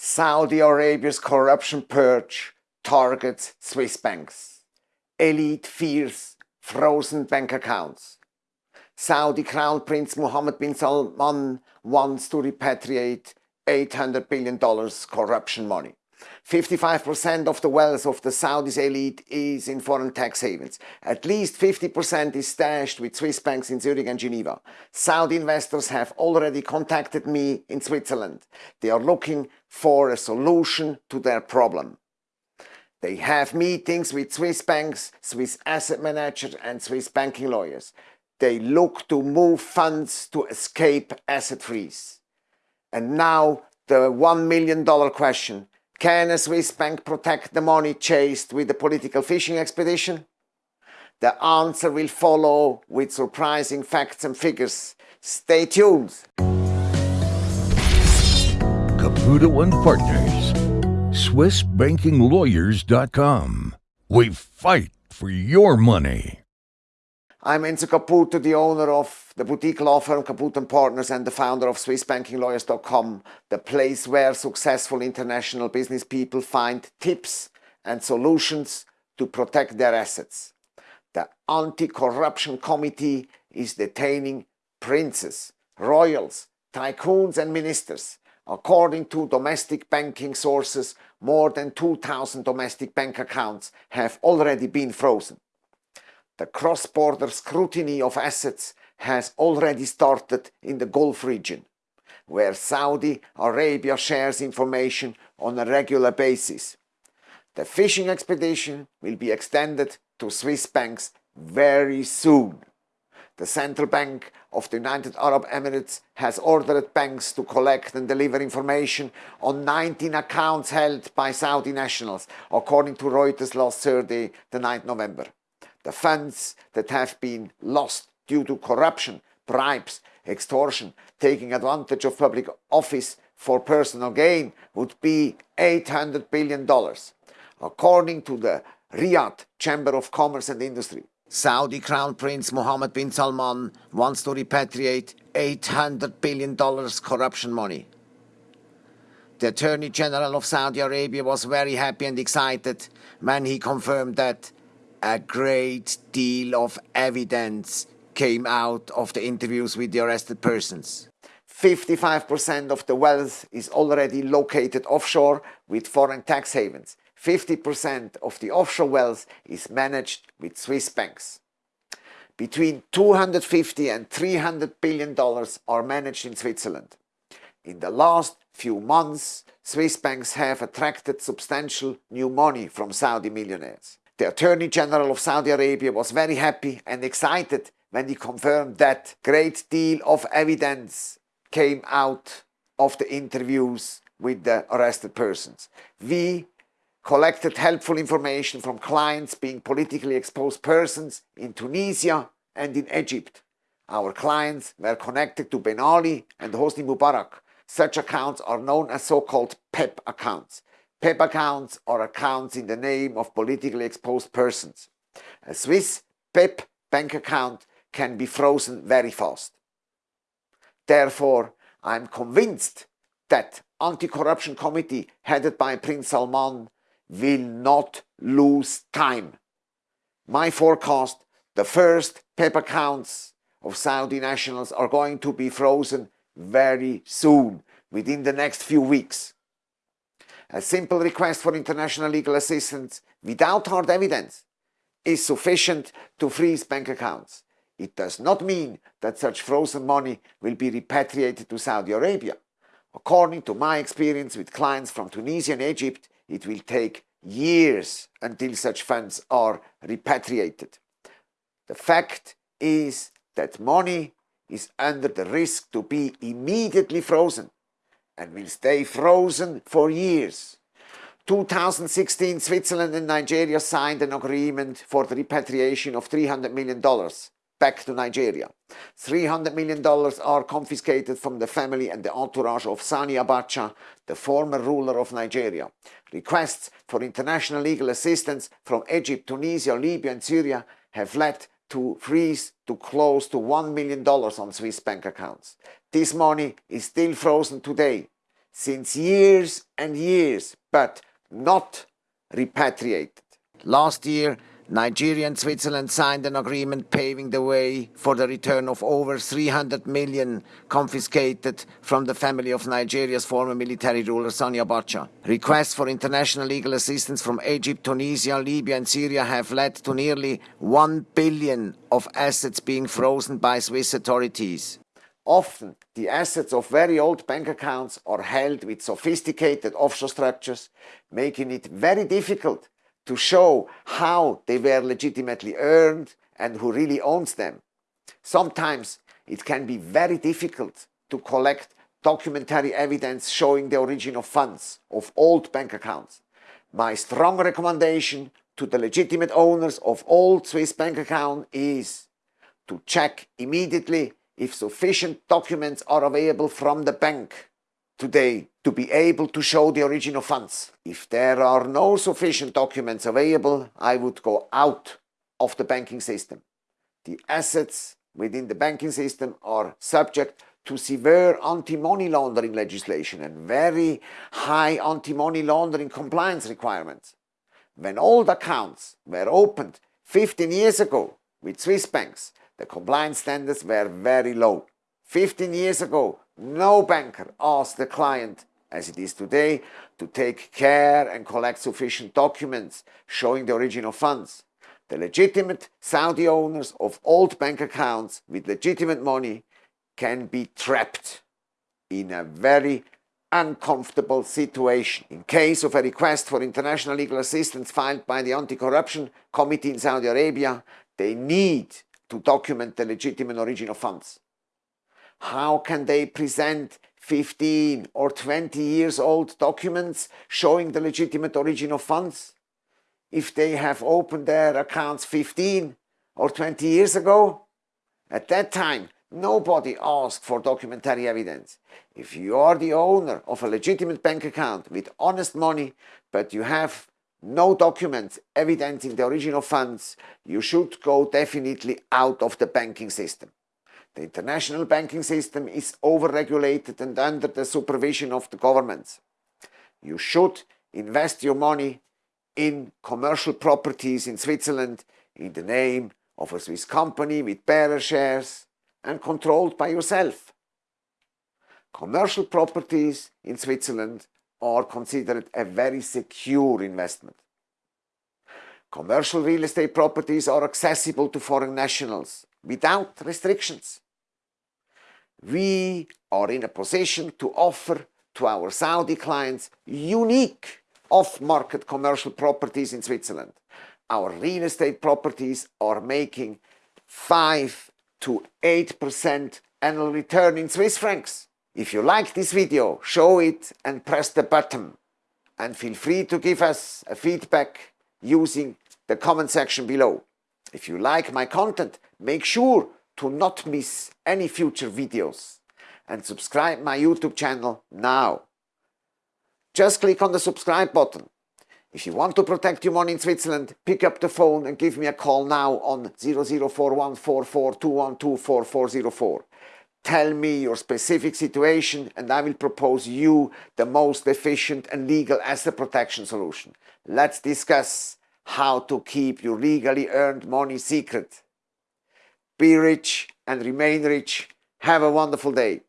Saudi Arabia's corruption purge targets Swiss banks. Elite fears frozen bank accounts. Saudi Crown Prince Mohammed bin Salman wants to repatriate $800 billion corruption money. 55% of the wealth of the Saudis elite is in foreign tax havens. At least 50% is stashed with Swiss banks in Zurich and Geneva. Saudi investors have already contacted me in Switzerland. They are looking for a solution to their problem. They have meetings with Swiss banks, Swiss asset managers and Swiss banking lawyers. They look to move funds to escape asset freeze. And now the $1 million question can a Swiss bank protect the money chased with a political fishing expedition? The answer will follow with surprising facts and figures. Stay tuned. Caputo and Partners, SwissBankingLawyers.com. We fight for your money. I'm Enzo Caputo, the owner of the boutique law firm Caputo & Partners and the founder of SwissBankingLawyers.com, the place where successful international business people find tips and solutions to protect their assets. The Anti-Corruption Committee is detaining princes, royals, tycoons and ministers. According to domestic banking sources, more than 2,000 domestic bank accounts have already been frozen the cross-border scrutiny of assets has already started in the Gulf region, where Saudi Arabia shares information on a regular basis. The fishing expedition will be extended to Swiss banks very soon. The Central Bank of the United Arab Emirates has ordered banks to collect and deliver information on 19 accounts held by Saudi nationals, according to Reuters last Thursday, the 9th November the funds that have been lost due to corruption, bribes, extortion, taking advantage of public office for personal gain would be $800 billion, according to the Riyadh Chamber of Commerce and Industry. Saudi Crown Prince Mohammed bin Salman wants to repatriate $800 billion corruption money. The Attorney General of Saudi Arabia was very happy and excited when he confirmed that a great deal of evidence came out of the interviews with the arrested persons. 55% of the wealth is already located offshore with foreign tax havens. 50% of the offshore wealth is managed with Swiss banks. Between 250 and 300 billion dollars are managed in Switzerland. In the last few months, Swiss banks have attracted substantial new money from Saudi millionaires. The Attorney General of Saudi Arabia was very happy and excited when he confirmed that great deal of evidence came out of the interviews with the arrested persons. We collected helpful information from clients being politically exposed persons in Tunisia and in Egypt. Our clients were connected to Ben Ali and Hosni Mubarak. Such accounts are known as so-called PEP accounts. PEP accounts or accounts in the name of politically exposed persons. A Swiss PEP bank account can be frozen very fast. Therefore, I am convinced that anti-corruption committee headed by Prince Salman will not lose time. My forecast, the first PEP accounts of Saudi nationals are going to be frozen very soon, within the next few weeks. A simple request for international legal assistance without hard evidence is sufficient to freeze bank accounts. It does not mean that such frozen money will be repatriated to Saudi Arabia. According to my experience with clients from Tunisia and Egypt, it will take years until such funds are repatriated. The fact is that money is under the risk to be immediately frozen and will stay frozen for years. 2016, Switzerland and Nigeria signed an agreement for the repatriation of $300 million back to Nigeria. $300 million are confiscated from the family and the entourage of Sani Abacha, the former ruler of Nigeria. Requests for international legal assistance from Egypt, Tunisia, Libya and Syria have led to freeze to close to $1 million on Swiss bank accounts. This money is still frozen today. since years and years, but not repatriated. Last year, Nigeria and Switzerland signed an agreement paving the way for the return of over 300 million confiscated from the family of Nigeria's former military ruler Sani Abacha. Requests for international legal assistance from Egypt, Tunisia, Libya and Syria have led to nearly 1 billion of assets being frozen by Swiss authorities. Often, the assets of very old bank accounts are held with sophisticated offshore structures, making it very difficult to show how they were legitimately earned and who really owns them. Sometimes it can be very difficult to collect documentary evidence showing the origin of funds of old bank accounts. My strong recommendation to the legitimate owners of old Swiss bank account is to check immediately if sufficient documents are available from the bank today to be able to show the origin of funds. If there are no sufficient documents available, I would go out of the banking system. The assets within the banking system are subject to severe anti-money laundering legislation and very high anti-money laundering compliance requirements. When old accounts were opened 15 years ago with Swiss banks, the compliance standards were very low. 15 years ago, no banker asked the client, as it is today, to take care and collect sufficient documents showing the origin of funds. The legitimate Saudi owners of old bank accounts with legitimate money can be trapped in a very uncomfortable situation. In case of a request for international legal assistance filed by the Anti-Corruption Committee in Saudi Arabia, they need to document the legitimate origin of funds. How can they present 15 or 20 years old documents showing the legitimate origin of funds? If they have opened their accounts 15 or 20 years ago? At that time, nobody asked for documentary evidence. If you are the owner of a legitimate bank account with honest money, but you have no documents evidencing the origin of funds, you should go definitely out of the banking system. The international banking system is overregulated and under the supervision of the governments. You should invest your money in commercial properties in Switzerland in the name of a Swiss company with bearer shares and controlled by yourself. Commercial properties in Switzerland are considered a very secure investment. Commercial real estate properties are accessible to foreign nationals without restrictions. We are in a position to offer to our Saudi clients unique off-market commercial properties in Switzerland. Our real estate properties are making 5 to 8% annual return in Swiss francs. If you like this video, show it and press the button. And feel free to give us a feedback using the comment section below. If you like my content, make sure to not miss any future videos and subscribe my YouTube channel now. Just click on the subscribe button. If you want to protect your money in Switzerland, pick up the phone and give me a call now on 00414421244404. Tell me your specific situation and I will propose you the most efficient and legal asset protection solution. Let's discuss how to keep your legally earned money secret. Be rich and remain rich. Have a wonderful day.